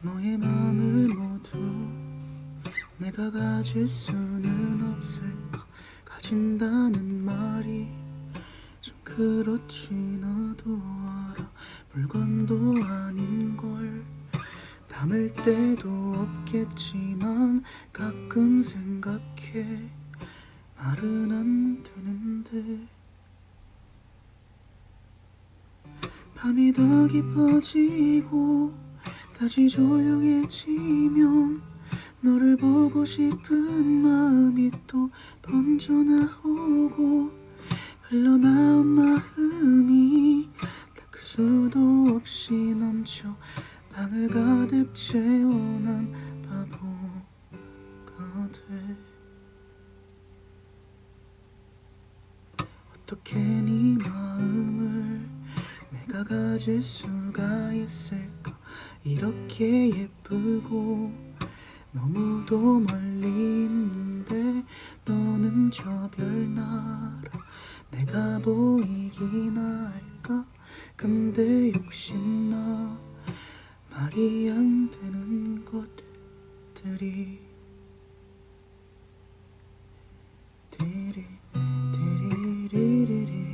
너의 마음을 모두 내가 가질 수는 없을까 가진다는 말이 좀 그렇지 나도 알아. 물건도 아닌 걸 담을 때도 없겠지만 가끔 생각해. 말은 안 되는데. 밤이 더 깊어지고 다시 조용해지면 너를 보고 싶은 마음이 또 번져나오고 흘러나온 마음이 닦을 수도 없이 넘쳐 방을 가득 채워난 바보가 돼 어떻게 네 마음을 내가 가질 수가 있을까 이렇게 예쁘고 너무도 멀리 있는데 너는 저 별나라 내가 보이기나 할까? 근데 욕심나 말이 안 되는 것들이 디리 디리리리리